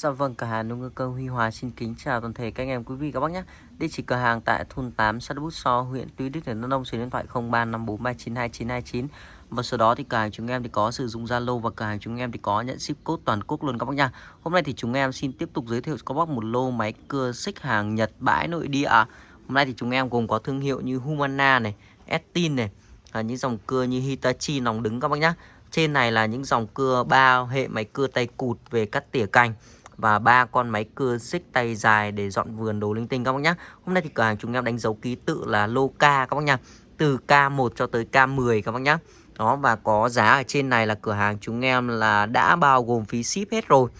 Dạ vâng, cửa hàng nông ngư cơ Huy Hòa xin kính chào toàn thể các anh em quý vị các bác nhé. Địa chỉ cửa hàng tại thôn 8 xã Bút So, huyện Tuy Đức, tỉnh Đắk Nông, số điện thoại 0354392929. Và sau đó thì cửa hàng chúng em thì có sử dụng Zalo và cửa hàng chúng em thì có nhận ship code toàn quốc luôn các bác nha. Hôm nay thì chúng em xin tiếp tục giới thiệu cho các bác một lô máy cưa xích hàng Nhật bãi nội địa. Hôm nay thì chúng em gồm có thương hiệu như Humana này, Estin này, à, những dòng cưa như Hitachi nòng đứng các bác nhá. Trên này là những dòng cưa ba hệ máy cưa tay cụt về cắt tỉa cành và ba con máy cưa xích tay dài để dọn vườn đồ linh tinh các bác nhá. Hôm nay thì cửa hàng chúng em đánh dấu ký tự là lô K các bác nhá. Từ K1 cho tới K10 các bác nhá. Đó và có giá ở trên này là cửa hàng chúng em là đã bao gồm phí ship hết rồi.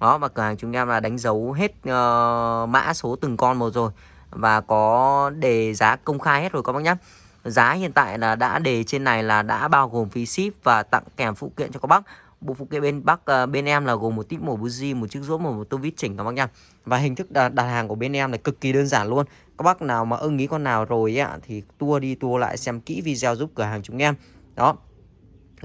Đó và cửa hàng chúng em là đánh dấu hết uh, mã số từng con một rồi và có đề giá công khai hết rồi các bác nhá. Giá hiện tại là đã đề trên này là đã bao gồm phí ship và tặng kèm phụ kiện cho các bác bộ phụ kiện bên Bắc uh, bên em là gồm một tip mổ buji, một chiếc rũa một, một tô vít chỉnh các bác nha. Và hình thức đặt, đặt hàng của bên em là cực kỳ đơn giản luôn. Các bác nào mà ưng ý con nào rồi ấy, thì tua đi tua lại xem kỹ video giúp cửa hàng chúng em. Đó.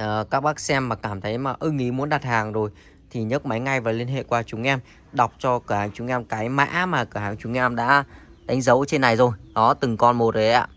Uh, các bác xem mà cảm thấy mà ưng ý muốn đặt hàng rồi thì nhấc máy ngay và liên hệ qua chúng em đọc cho cửa hàng chúng em cái mã mà cửa hàng chúng em đã đánh dấu trên này rồi. Đó từng con một đấy ạ.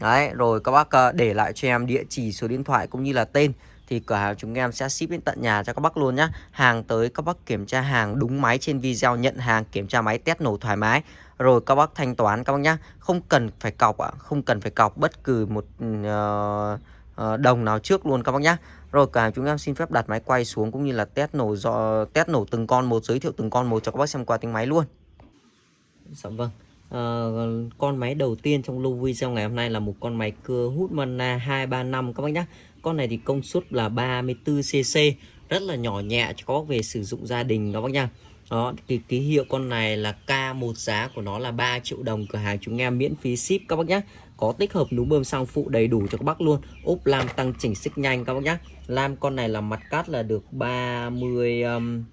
Đấy, rồi các bác uh, để lại cho em địa chỉ số điện thoại cũng như là tên thì cửa hàng chúng em sẽ ship đến tận nhà cho các bác luôn nhá. Hàng tới các bác kiểm tra hàng đúng máy trên video nhận hàng kiểm tra máy test nổ thoải mái. Rồi các bác thanh toán các bác nhá. Không cần phải cọc ạ, à, không cần phải cọc bất cứ một uh, đồng nào trước luôn các bác nhá. Rồi cả chúng em xin phép đặt máy quay xuống cũng như là test nổ do test nổ từng con một giới thiệu từng con một cho các bác xem qua tiếng máy luôn. Dạ vâng. À, con máy đầu tiên trong lô video ngày hôm nay là một con máy cưa hút mana 235 các bác nhé con này thì công suất là 34cc rất là nhỏ nhẹ cho các bác về sử dụng gia đình đó bác nha. Đó thì ký hiệu con này là K1 giá của nó là 3 triệu đồng cửa hàng chúng em miễn phí ship các bác nhé có tích hợp núm bơm xăng phụ đầy đủ cho các bác luôn. Ốp lam tăng chỉnh xích nhanh các bác nhé lam con này là mặt cắt là được 30 um,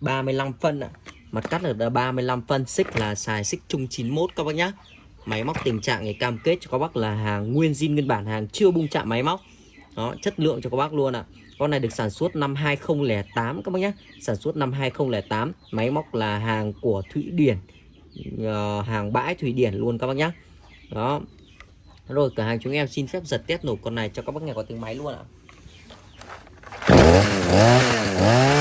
35 phân ạ. Mặt cắt là 35 phân xích là xài xích chung 91 các bác nhé máy móc tình trạng này cam kết cho các bác là hàng nguyên zin nguyên bản hàng chưa bung chạm máy móc đó chất lượng cho các bác luôn ạ. Con này được sản xuất năm 2008 các bác nhé. Sản xuất năm 2008 máy móc là hàng của Thụy Điển uh, hàng bãi Thụy Điển luôn các bác nhé. Đó. Rồi cửa hàng chúng em xin phép giật test nổ con này cho các bác nghe có tiếng máy luôn ạ. à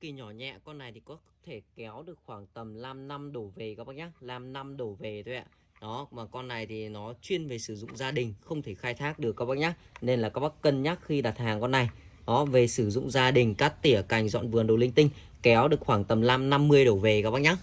kỳ nhỏ nhẹ, con này thì có thể kéo được khoảng tầm 5 năm đổ về các bác nhá. 5 năm đổ về thôi ạ. Đó, mà con này thì nó chuyên về sử dụng gia đình, không thể khai thác được các bác nhá. Nên là các bác cân nhắc khi đặt hàng con này. Đó, về sử dụng gia đình, cắt tỉa, cành, dọn vườn, đồ linh tinh, kéo được khoảng tầm 5 50 đổ về các bác nhá.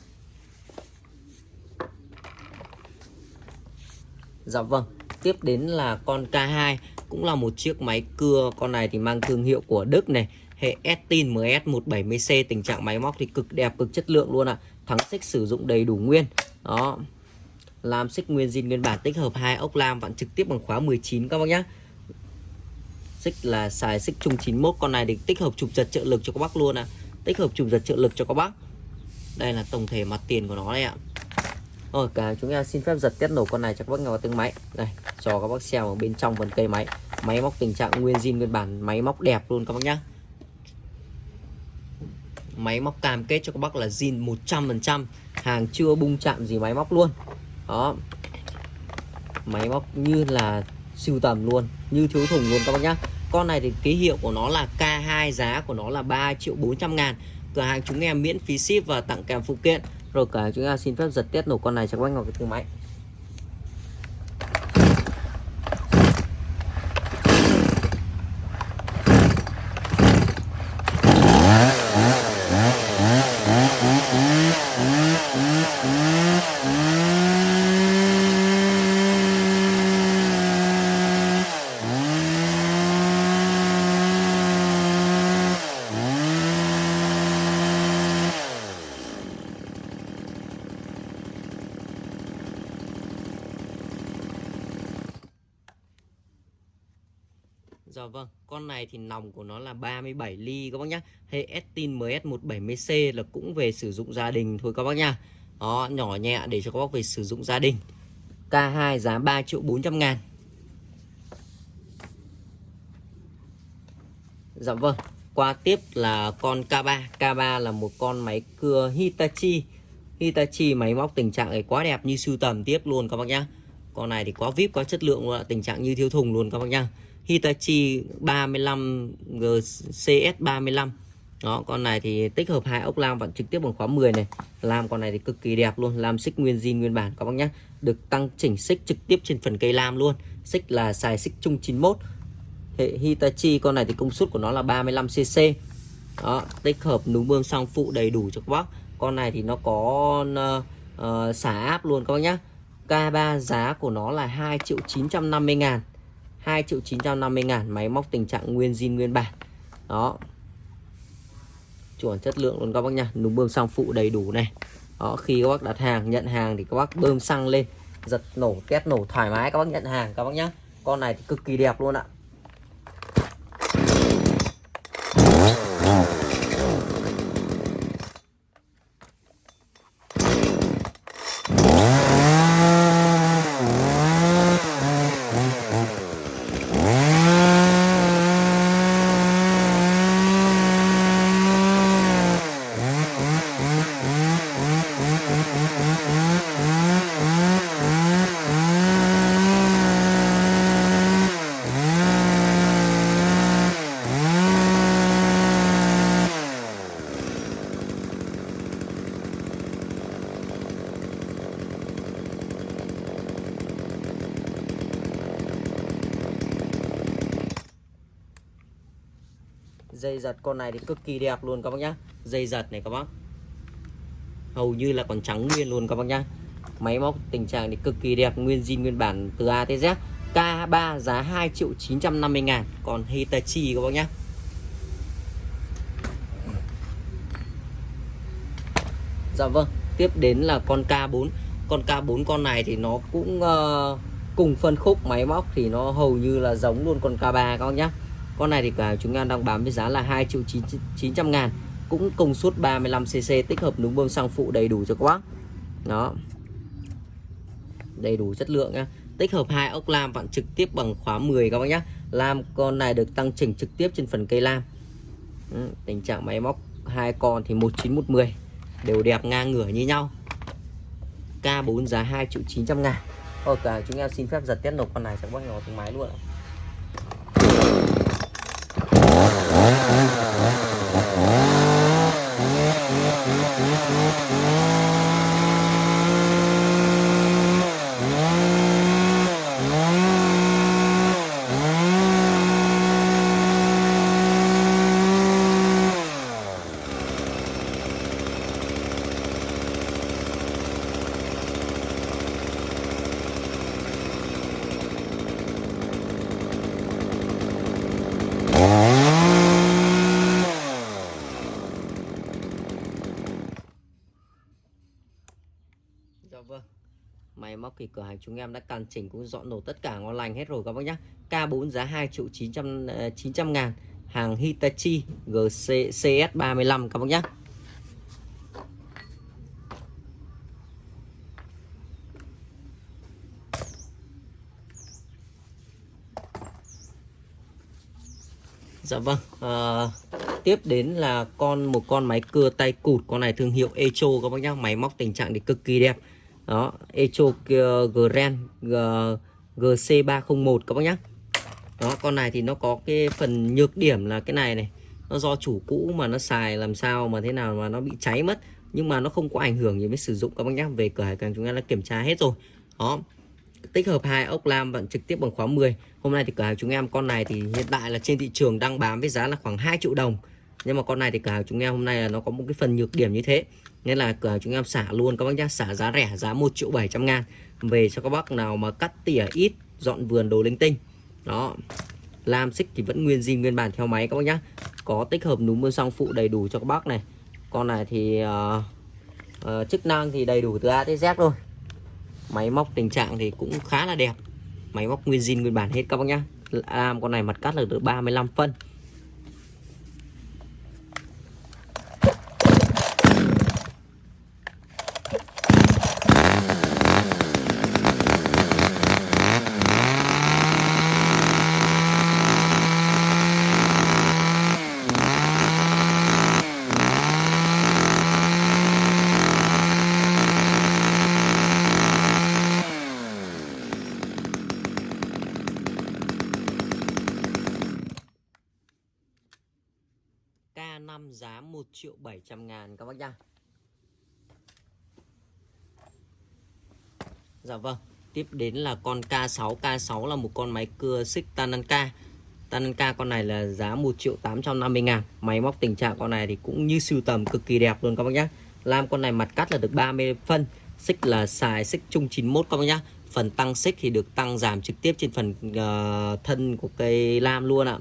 Dạ vâng tiếp đến là con K2 cũng là một chiếc máy cưa. Con này thì mang thương hiệu của Đức này hệ Estin MS170C tình trạng máy móc thì cực đẹp, cực chất lượng luôn ạ. À. thắng xích sử dụng đầy đủ nguyên. Đó. Làm xích nguyên zin nguyên bản tích hợp hai ốc lam, vặn trực tiếp bằng khóa 19 các bác nhá. Xích là xài xích chung 91 con này thì tích hợp chụp giật trợ lực cho các bác luôn ạ. À. tích hợp chụp giật trợ lực cho các bác. Đây là tổng thể mặt tiền của nó đây ạ. Rồi, cả chúng ta xin phép giật test nổ con này cho các bác nghe vào tiếng máy. Đây, cho các bác xem ở bên trong phần cây máy. Máy móc tình trạng nguyên zin nguyên bản, máy móc đẹp luôn các bác nhá máy móc cam kết cho các bác là zin 100% hàng chưa bung chạm gì máy móc luôn. Đó. Máy móc như là siêu tầm luôn, như thiếu thùng luôn các bác nhá. Con này thì ký hiệu của nó là K2 giá của nó là 3 triệu 400 ngàn. Cửa hàng chúng em miễn phí ship và tặng kèm phụ kiện. Rồi cả chúng ta xin phép giật tiết nổ con này cho các bác ngọc cái thương máy. Thì nòng của nó là 37 ly các bác nhá. Hệ Estin MS170C là cũng về sử dụng gia đình thôi các bác nhá. Đó, nhỏ nhẹ để cho các bác về sử dụng gia đình. K2 giá 3 triệu 400 ngàn. Dạ vâng, qua tiếp là con K3. K3 là một con máy cưa Hitachi. Hitachi máy móc tình trạng này quá đẹp như sưu tầm tiếp luôn các bác nhá. Con này thì quá vip, quá chất lượng luôn, tình trạng như thiếu thùng luôn các bác nhá. Hitachi 35 GCS 35 đó con này thì tích hợp hai ốc lam vặn trực tiếp bằng khóa 10 này. Làm con này thì cực kỳ đẹp luôn làm xích nguyên zin nguyên bản các bác nhé được tăng chỉnh xích trực tiếp trên phần cây lam luôn. Xích là xài xích chung 91 hệ Hitachi con này thì công suất của nó là 35 cc đó tích hợp núm bơm xăng phụ đầy đủ cho các bác. Con này thì nó có uh, uh, xả áp luôn các bác nhé K3 giá của nó là 2 triệu 950 ngàn. 2 triệu 950 ngàn máy móc tình trạng nguyên zin, nguyên bản. Đó. Chuẩn chất lượng luôn các bác nha. Núm bơm xăng phụ đầy đủ này. Đó, khi các bác đặt hàng, nhận hàng thì các bác bơm xăng lên, giật nổ test nổ thoải mái các bác nhận hàng các bác nhá. Con này thì cực kỳ đẹp luôn ạ. Dây giật. Con này thì cực kỳ đẹp luôn các bác nhá. Dây giật này các bác. Hầu như là còn trắng nguyên luôn các bác nhá. Máy móc tình trạng thì cực kỳ đẹp nguyên zin nguyên bản từ A tới Z. K3 giá 2 triệu 950 ngàn. Còn Hitachi các bác nhá. Dạ vâng tiếp đến là con K4 con K4 con này thì nó cũng uh, cùng phân khúc máy móc thì nó hầu như là giống luôn con K3 các bác nhá con này thì cả chúng em đang bán với giá là 2 triệu 9, 900 ngàn cũng công suất 35cc tích hợp núm bơm xăng phụ đầy đủ cho các bác. Đó. Đầy đủ chất lượng nhá. Tích hợp hai ốc lam vặn trực tiếp bằng khóa 10 các bác nhé lam con này được tăng chỉnh trực tiếp trên phần cây lam. Ừ, tình trạng máy móc hai con thì 19110 đều đẹp ngang ngửa như nhau. K4 giá 2 triệu 900 ngàn. Ok chúng em xin phép giật tiết nộp con này sẽ bác nhỏ tiếng máy luôn ạ. Dạ vâng Máy móc thì cửa hàng chúng em đã càn chỉnh cũng dọn nổ tất cả ngon lành hết rồi các bác nhé K4 giá 2 triệu 900, 900 ờ, ngàn. Hàng Hitachi GC CS35 các bác nhé Dạ vâng à, Tiếp đến là con một con máy cưa tay cụt Con này thương hiệu Echo các bác nhá. Máy móc tình trạng thì cực kỳ đẹp đó Echo Grand GC301 các bác nhá. Đó, con này thì nó có cái phần nhược điểm là cái này này, nó do chủ cũ mà nó xài làm sao mà thế nào mà nó bị cháy mất, nhưng mà nó không có ảnh hưởng gì với sử dụng, các bác nhá. Về cửa hàng chúng ta đã kiểm tra hết rồi. Đó, tích hợp hai ốc lam vận trực tiếp bằng khóa 10 hôm nay thì cửa hàng chúng em, con này thì hiện tại là trên thị trường đang bán với giá là khoảng 2 triệu đồng nhưng mà con này thì cửa hàng chúng em hôm nay là nó có một cái phần nhược điểm như thế. Nên là cửa hàng chúng em xả luôn các bác nhá xả giá rẻ giá 1 triệu 700 ngàn. Về cho các bác nào mà cắt tỉa ít dọn vườn đồ linh tinh. Đó. Lam xích thì vẫn nguyên zin nguyên bản theo máy các bác nhá. Có tích hợp núm mưa song phụ đầy đủ cho các bác này. Con này thì uh, uh, chức năng thì đầy đủ từ A tới Z luôn máy móc tình trạng thì cũng khá là đẹp. Máy móc nguyên zin nguyên bản hết các bác nhá. Lam con này mặt cắt là được 35 phân K5 giá 1 triệu 700 ngàn các bác nhá. Dạ vâng Tiếp đến là con K6 K6 là một con máy cưa xích Tananka. Tananka con này là giá 1 triệu 850 ngàn. Máy móc tình trạng con này thì cũng như sưu tầm cực kỳ đẹp luôn các bác nhá. Lam con này mặt cắt là được 30 phân Xích là xài xích chung 91 các bác nhá. Phần tăng xích thì được tăng giảm trực tiếp trên phần uh, thân của cây lam luôn ạ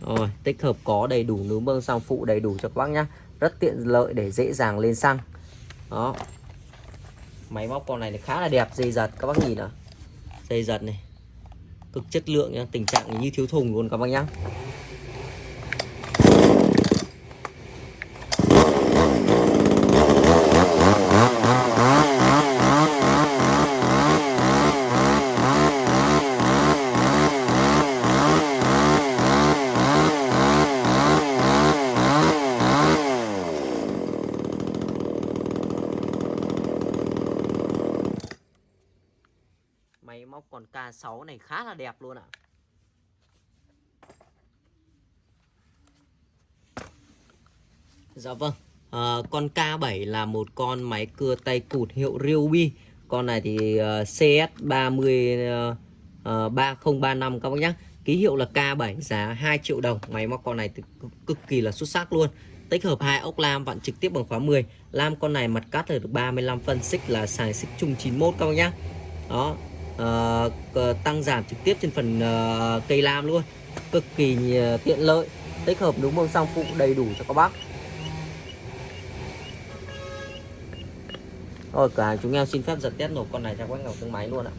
rồi, tích hợp có đầy đủ núm bơm xăng phụ đầy đủ cho các bác nhá. Rất tiện lợi để dễ dàng lên xăng. Đó. Máy móc con này thì khá là đẹp, dây giật các bác nhìn ạ Dây giật này. Cực chất lượng nhá, tình trạng như thiếu thùng luôn các bác nhá. Máy móc còn K6 này khá là đẹp luôn ạ Dạ vâng. À, Con K7 là một con máy cưa tay cụt hiệu Ryobi. Con này thì uh, CS30 uh, uh, 3035 các bác nhé Ký hiệu là K7 giá 2 triệu đồng. Máy móc con này thì cực, cực kỳ là xuất sắc luôn. Tích hợp hai ốc lam vặn trực tiếp bằng khóa 10 Lam con này mặt cắt được 35 phân xích là xài xích chung 91 các bác nhé Đó. Uh, tăng giảm trực tiếp trên phần uh, cây lam luôn. Cực kỳ uh, tiện lợi. Tích hợp đúng bông song phụ đầy đủ cho các bác. Rồi cửa hàng chúng em xin phép giật test nổ con này cho quách ngọc tương máy luôn ạ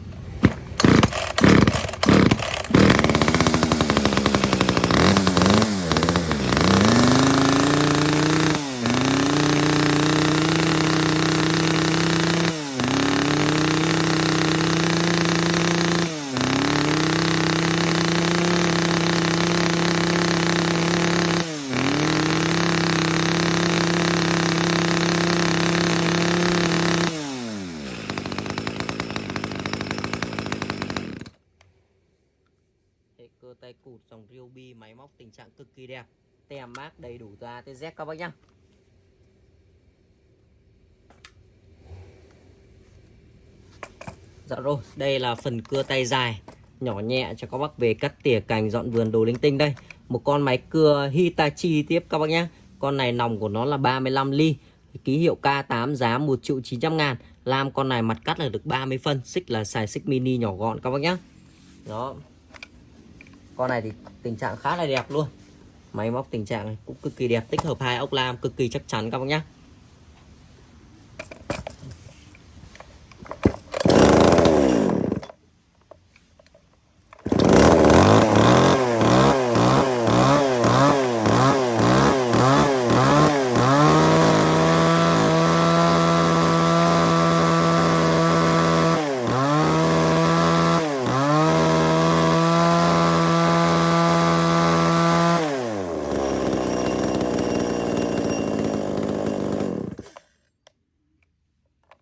cơ tay cụt dòng Móc tình trạng cực kỳ đẹp. Tem mát đầy đủ từ A tới Z các bác nhá. Dạ rồi, đây là phần cưa tay dài, nhỏ nhẹ cho các bác về cắt tỉa cành, dọn vườn đồ linh tinh đây. Một con máy cưa Hitachi tiếp các bác nhá. Con này nòng của nó là 35 ly, ký hiệu K8 giá 1 triệu 900 ngàn. Làm con này mặt cắt là được 30 phân, xích là xài xích mini nhỏ gọn các bác nhá. Đó con này thì tình trạng khá là đẹp luôn. Máy móc tình trạng cũng cực kỳ đẹp, tích hợp hai ốc lam cực kỳ chắc chắn các bác nhé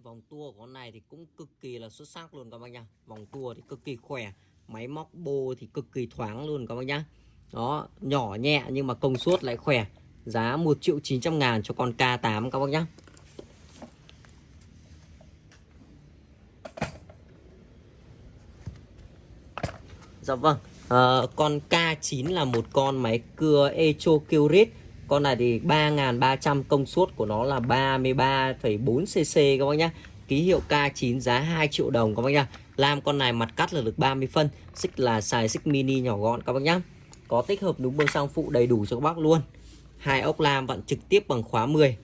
vòng tua của con này thì cũng cực kỳ là xuất sắc luôn các bác nhá. Vòng tua thì cực kỳ khỏe máy móc bô thì cực kỳ thoáng luôn các bác nhá. Đó nhỏ nhẹ nhưng mà công suất lại khỏe giá 1 triệu 900 ngàn cho con K8 các bác nhá. Dạ vâng à, Con K9 là một con máy cưa Echo Curit con này thì 3.300 công suất của nó là 33,4 cc các bác nhá. Ký hiệu K9 giá 2 triệu đồng các bác nhá. Làm con này mặt cắt là được 30 phân Xích là xài xích mini nhỏ gọn các bác nhá. Có tích hợp đúng bơm xăng phụ đầy đủ cho các bác luôn. Hai ốc lam vặn trực tiếp bằng khóa 10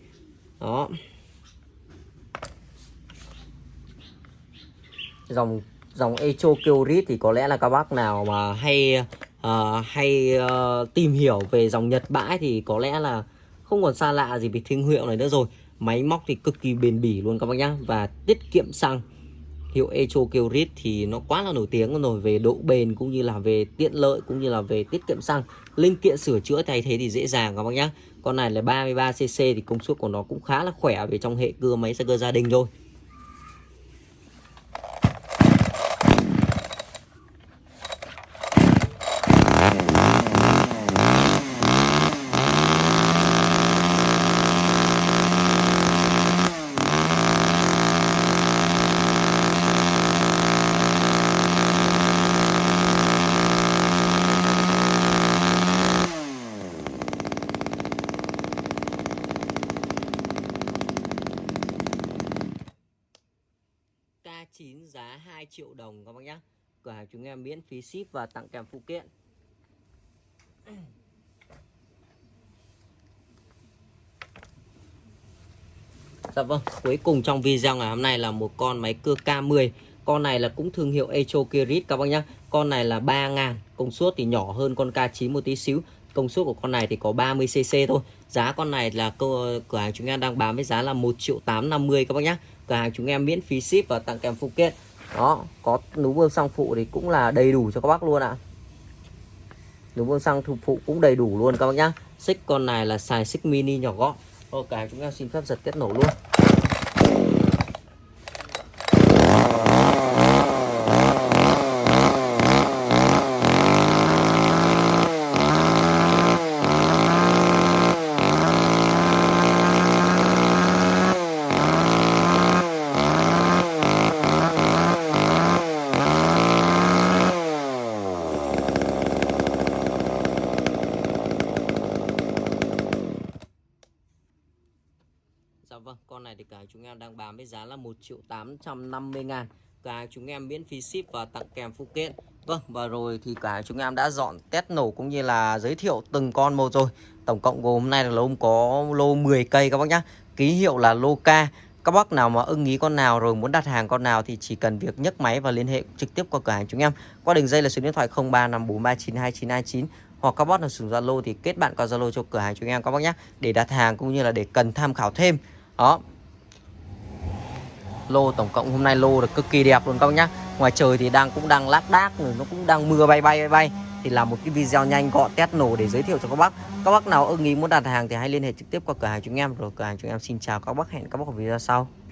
Đó. Dòng dòng Echo Kyorit thì có lẽ là các bác nào mà hay uh, hay uh, tìm hiểu về dòng Nhật bãi thì có lẽ là không còn xa lạ gì về thương hiệu này nữa rồi. Máy móc thì cực kỳ bền bỉ luôn các bác nhá. Và tiết kiệm xăng. Hiệu Echo Kyrit thì nó quá là nổi tiếng rồi. Về độ bền cũng như là về tiện lợi cũng như là về tiết kiệm xăng. Linh kiện sửa chữa thay thế thì dễ dàng các bác nhá. Con này là 33cc thì công suất của nó cũng khá là khỏe về trong hệ cưa máy xe cơ gia đình thôi K9 giá 2 triệu đồng các bác nhé Cửa hàng chúng em miễn phí ship và tặng kèm phụ kiện. Dạ vâng, cuối cùng trong video ngày hôm nay là một con máy cưa K10 Con này là cũng thương hiệu Echo Kirit các bác nhé Con này là 3.000 Công suất thì nhỏ hơn con K9 một tí xíu. Công suất của con này thì có 30cc thôi. Giá con này là cửa hàng chúng em đang bán với giá là 1 triệu 850 các bác nhé Cửa hàng chúng em miễn phí ship và tặng kèm phụ kiện. Đó, có núm bơm xăng phụ thì cũng là đầy đủ cho các bác luôn ạ. Núm bơm xăng phụ cũng đầy đủ luôn các bác nhá. Xích con này là xài xích mini nhỏ gọn. Ok, chúng em xin phép giật kết nổ luôn Dạ vâng, con này thì cả chúng em đang bán với giá là 1 triệu 850 ngàn. Cả chúng em miễn phí ship và tặng kèm phụ kiện. Vâng, và rồi thì cả chúng em đã dọn test nổ cũng như là giới thiệu từng con một rồi. Tổng cộng gồm hôm nay là lô có lô 10 cây các bác nhá. Ký hiệu là lô K. Các bác nào mà ưng ý con nào rồi muốn đặt hàng con nào thì chỉ cần việc nhấc máy và liên hệ trực tiếp qua cửa hàng chúng em. Qua đường dây là số điện thoại 0354392929 hoặc các bác nào sử dụng Zalo thì kết bạn qua Zalo cho cửa hàng chúng em các bác nhé để đặt hàng cũng như là để cần tham khảo thêm. Đó lô, tổng cộng hôm nay lô được cực kỳ đẹp luôn các bác nhá. Ngoài trời thì đang, cũng đang lác đác rồi nó cũng đang mưa bay bay bay bay. Thì làm một cái video nhanh gọn, test nổ để giới thiệu cho các bác. Các bác nào ưng ý muốn đặt hàng thì hãy liên hệ trực tiếp qua cửa hàng chúng em. Rồi cửa hàng chúng em xin chào các bác, hẹn các bác ở video sau.